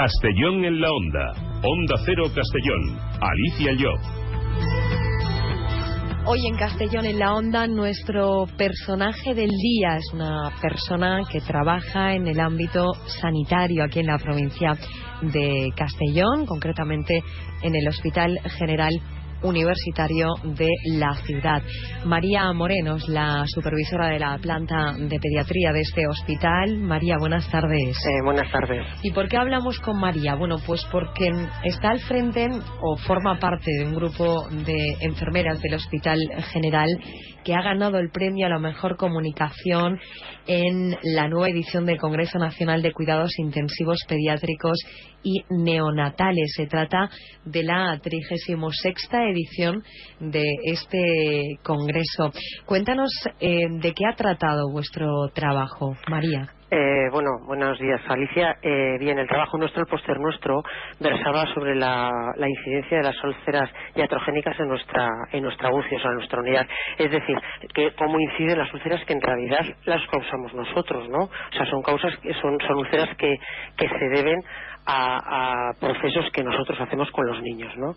Castellón en la Onda. Onda Cero Castellón. Alicia Llop. Hoy en Castellón en la Onda nuestro personaje del día es una persona que trabaja en el ámbito sanitario aquí en la provincia de Castellón, concretamente en el Hospital General universitario de la ciudad. María Morenos, la supervisora de la planta de pediatría de este hospital. María, buenas tardes. Eh, buenas tardes. ¿Y por qué hablamos con María? Bueno, pues porque está al frente o forma parte de un grupo de enfermeras del Hospital General que ha ganado el premio a la mejor comunicación en la nueva edición del Congreso Nacional de Cuidados Intensivos Pediátricos y Neonatales. Se trata de la 36 edición de este Congreso. Cuéntanos eh, de qué ha tratado vuestro trabajo, María. Eh, bueno, buenos días, Alicia. Eh, bien, el trabajo nuestro, el póster nuestro, versaba sobre la, incidencia de las úlceras iatrogénicas en nuestra, en nuestra UCI, o en nuestra unidad. Es decir, que cómo inciden las úlceras que en realidad las causamos nosotros, ¿no? O sea, son causas, son, son úlceras que, que se deben a, a procesos que nosotros hacemos con los niños, ¿no?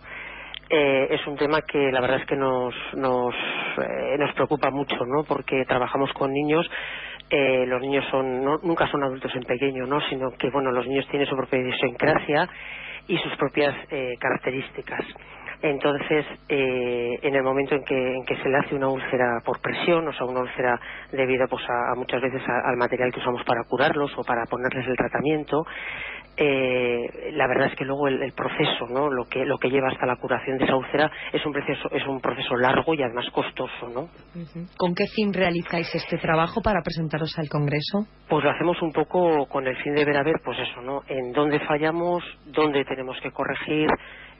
Eh, es un tema que la verdad es que nos, nos, eh, nos preocupa mucho, ¿no? Porque trabajamos con niños eh, los niños son nunca son adultos en pequeño, ¿no? Sino que bueno, los niños tienen su propia idiosincrasia y sus propias eh, características. Entonces, eh, en el momento en que, en que se le hace una úlcera por presión, o sea, una úlcera debido pues, a, muchas veces al material que usamos para curarlos o para ponerles el tratamiento, eh, la verdad es que luego el, proceso, ¿no? Lo que, lo que lleva hasta la curación de esa úlcera es un proceso, es un proceso largo y además costoso, ¿no? ¿Con qué fin realizáis este trabajo para presentaros al Congreso? Pues lo hacemos un poco con el fin de ver a ver, pues eso, ¿no? En dónde fallamos, dónde tenemos que corregir,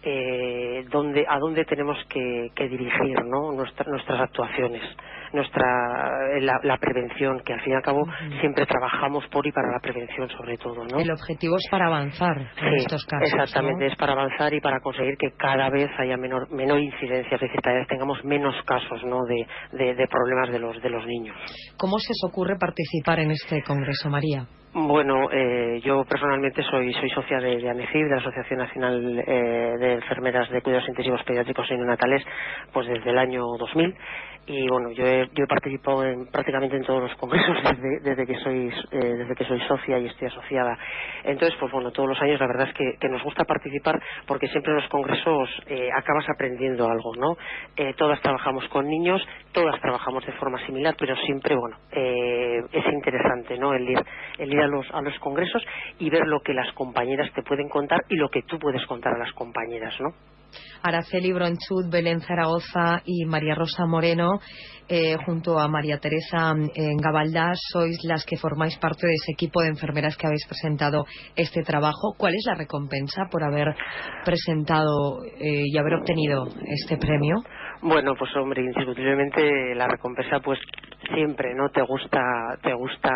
eh, dónde, a dónde tenemos que, dirigir ¿no? nuestras actuaciones, nuestra la, prevención, que al fin y al cabo siempre trabajamos por y para la prevención sobre todo. ¿no? El objetivo es para avanzar en estos casos. Exactamente, es para avanzar y para conseguir que cada vez haya menor, menor incidencia, es decir, cada vez tengamos menos casos ¿no? de, de problemas de los, de los niños. ¿Cómo se os ocurre participar en este congreso, María? Bueno, eh, yo personalmente soy, soy socia de, de de la Asociación Nacional eh, de Enfermeras de Cuidados Intensivos Pediátricos y Neonatales, pues desde el año 2000 y bueno yo he, yo he participado en, prácticamente en todos los congresos desde, que soy eh, desde que soy socia y estoy asociada. Entonces pues bueno todos los años la verdad es que, que nos gusta participar porque siempre en los congresos eh, acabas aprendiendo algo no eh, todas trabajamos con niños todas trabajamos de forma similar pero siempre bueno es interesante no el ir el ir a los a los congresos y ver lo que las compañeras te pueden contar y lo que tú puedes contar a las compañeras no Araceli Bronchut, Belén Zaragoza y María Rosa Moreno, eh, junto a María Teresa en Gabaldá, sois las que formáis parte de ese equipo de enfermeras que habéis presentado este trabajo. ¿Cuál es la recompensa por haber presentado eh, y haber obtenido este premio? Bueno, pues hombre, indiscutiblemente la recompensa pues siempre no te gusta te gusta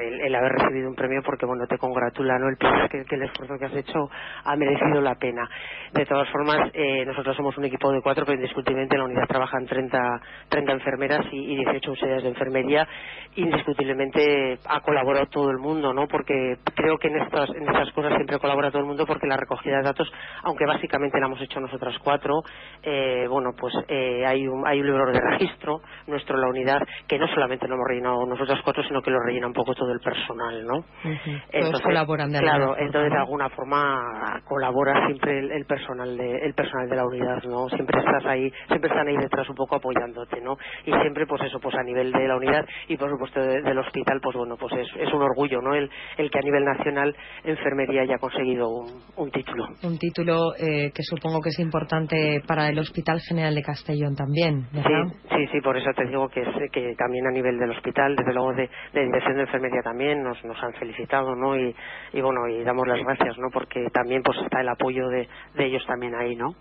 el, haber recibido un premio porque bueno te congratula no el que, que, el esfuerzo que has hecho ha merecido la pena. De todas formas eh, nosotros somos un equipo de cuatro pero indiscutiblemente en la unidad trabajan 30, 30 enfermeras y, y 18 auxiliares de enfermería. Indiscutiblemente ha colaborado todo el mundo no porque creo que en estas en estas cosas siempre colabora todo el mundo porque la recogida de datos aunque básicamente la hemos hecho nosotras cuatro eh, bueno pues eh, hay un hay un libro de registro nuestro la unidad que no solamente lo hemos rellenado nosotros cuatro, sino que lo rellena un poco todo el personal, ¿no? entonces, colaboran de Claro, entonces de alguna forma colabora siempre el, personal de el personal de la unidad, ¿no? Siempre estás ahí, siempre están ahí detrás un poco apoyándote, ¿no? Y siempre, pues eso, pues a nivel de la unidad y por supuesto del hospital, pues bueno, pues es, es un orgullo, ¿no? El, el que a nivel nacional enfermería haya conseguido un, título. Un título eh, que supongo que es importante para el Hospital General de Castellón también, ¿verdad? Sí, sí, sí, por eso te digo que, es, que también también a nivel del hospital, desde luego de, de Dirección de Enfermería también nos, nos han felicitado, ¿no? Y, y, bueno, y damos las gracias, ¿no? Porque también pues está el apoyo de, de ellos también ahí, ¿no?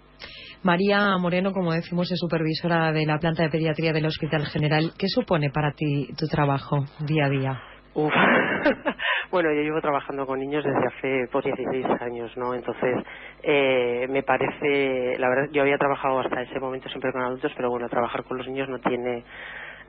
María Moreno, como decimos, es supervisora de la planta de pediatría del Hospital General. ¿Qué supone para ti tu trabajo día a día? Uf. bueno, yo llevo trabajando con niños desde hace pues, 16 años, ¿no? Entonces, eh, me parece, la verdad, yo había trabajado hasta ese momento siempre con adultos, pero bueno, trabajar con los niños no tiene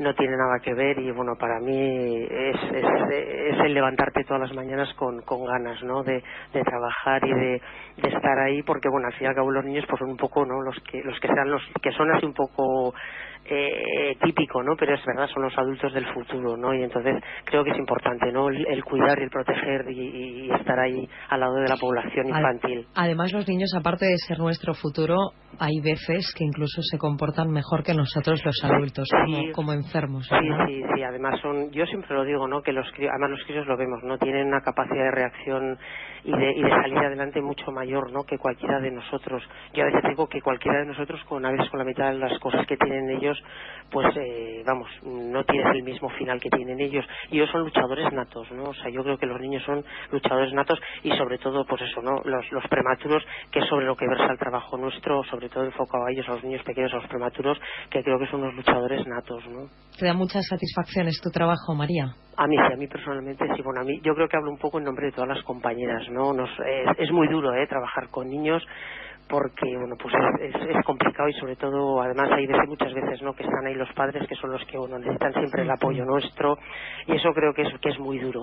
no tiene nada que ver y bueno, para mí es, es, el levantarte todas las mañanas con, con ganas, ¿no? De, de trabajar y de, de, estar ahí porque bueno, al fin y al cabo los niños pues son un poco, ¿no? Los que, los que sean los que son así un poco eh, típico, ¿no? Pero es verdad, son los adultos del futuro, ¿no? Y entonces creo que es importante, ¿no? El, cuidar y el proteger y, estar ahí al lado de la población infantil. Además, los niños, aparte de ser nuestro futuro, hay veces que incluso se comportan mejor que nosotros los adultos, como, enfermos. Sí, sí, sí. Además, son, yo siempre lo digo, ¿no? Que los además los críos lo vemos, ¿no? Tienen una capacidad de reacción y de, y de salir adelante mucho mayor, ¿no? Que cualquiera de nosotros. Yo a veces digo que cualquiera de nosotros, con a veces con la mitad de las cosas que tienen ellos, pues eh, vamos, no tienes el mismo final que tienen ellos. Y ellos son luchadores natos, ¿no? O sea, yo creo que los niños son luchadores natos y sobre todo, pues eso, ¿no? Los, los prematuros, que es sobre lo que versa el trabajo nuestro, sobre todo enfocado a ellos, a los niños pequeños, a los prematuros, que creo que son unos luchadores natos, ¿no? ¿Te da muchas satisfacciones tu trabajo, María? A mí sí, a mí personalmente sí. Bueno, a mí yo creo que hablo un poco en nombre de todas las compañeras, ¿no? Nos, es, es muy duro, ¿eh? Trabajar con niños porque bueno pues es, es, complicado y sobre todo además hay veces muchas veces no que están ahí los padres que son los que bueno necesitan siempre el apoyo nuestro y eso creo que es que es muy duro.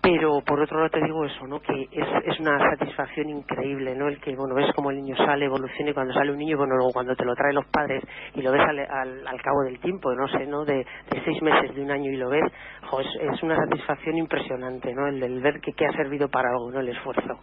Pero por otro lado te digo eso no que es, es una satisfacción increíble no el que bueno ves como el niño sale evoluciona y cuando sale un niño bueno luego cuando te lo traen los padres y lo ves al, al, cabo del tiempo no sé no de, seis meses de un año y lo ves es, una satisfacción impresionante no el, el ver que, que ha servido para algo no el esfuerzo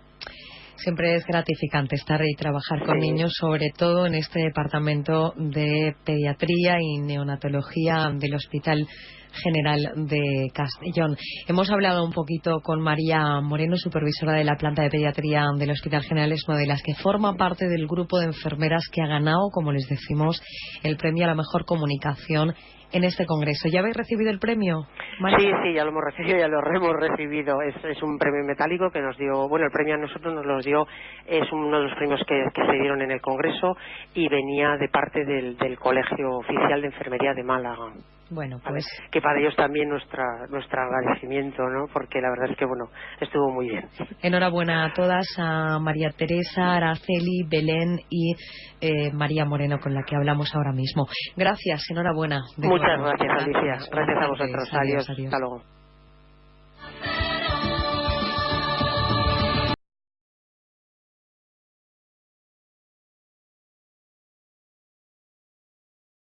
Siempre es gratificante estar y trabajar con niños, sobre todo en este departamento de pediatría y neonatología del Hospital General de Castellón. Hemos hablado un poquito con María Moreno, supervisora de la planta de pediatría del Hospital General, es una de las que forma parte del grupo de enfermeras que ha ganado, como les decimos, el premio a la mejor comunicación en este congreso. ¿Ya habéis recibido el premio? Sí, sí, ya lo hemos recibido, ya lo hemos recibido. Es, un premio metálico que nos dio, bueno, el premio a nosotros nos lo dio, es uno de los premios que, se dieron en el congreso y venía de parte del Colegio Oficial de Enfermería de Málaga. Bueno, pues que para ellos también nuestra nuestro agradecimiento, ¿no? Porque la verdad es que bueno, estuvo muy bien. Enhorabuena a todas, a María Teresa, Araceli, Belén y eh, María Moreno con la que hablamos ahora mismo. Gracias, enhorabuena. Muchas gracias, Alicia. Gracias a vosotros. adiós. Hasta luego.